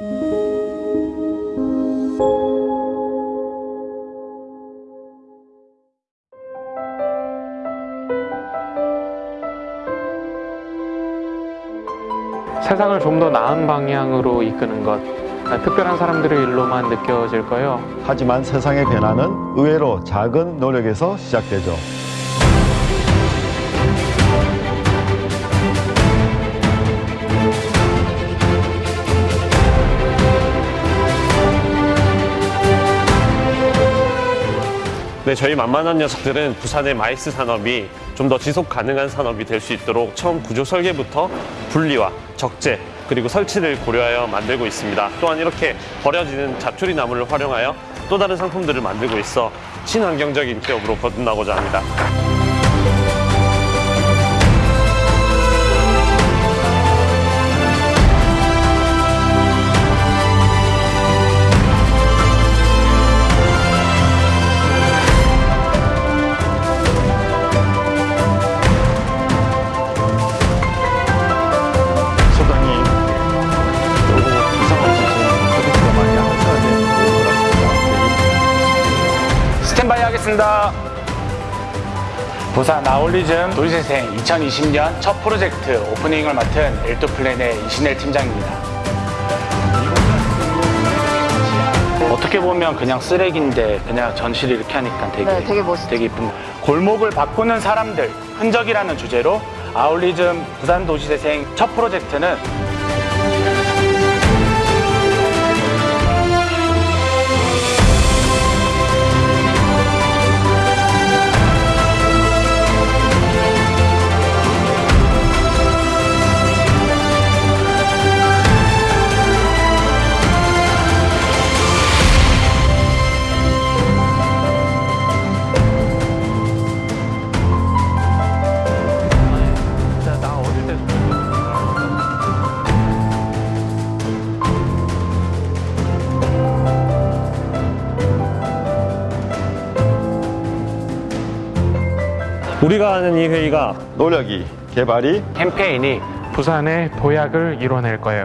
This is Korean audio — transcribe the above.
세상을 좀 더 나은 방향으로 이끄는 것 특별한 사람들의 일로만 느껴질 거요. 하지만 세상의 변화는 의외로 작은 노력에서 시작되죠. 네, 저희 만만한 녀석들은 부산의 마이스 산업이 좀 더 지속 가능한 산업이 될 수 있도록 처음 구조 설계부터 분리와 적재 그리고 설치를 고려하여 만들고 있습니다. 또한 이렇게 버려지는 자투리 나무를 활용하여 또 다른 상품들을 만들고 있어 친환경적인 기업으로 거듭나고자 합니다. 하겠습니다. 부산 아울리즘 도시재생 2020년 첫 프로젝트 오프닝을 맡은 엘토플랜의 이신엘 팀장입니다. 어떻게 보면 그냥 쓰레기인데 그냥 전시를 이렇게 하니까 되게 네, 되게 멋있죠. 되게 이쁜 골목을 바꾸는 사람들 흔적이라는 주제로 아울리즘 부산 도시재생 첫 프로젝트는 우리가 하는 이 회의가 노력이, 개발이 캠페인이 부산의 도약을 이뤄낼 거예요.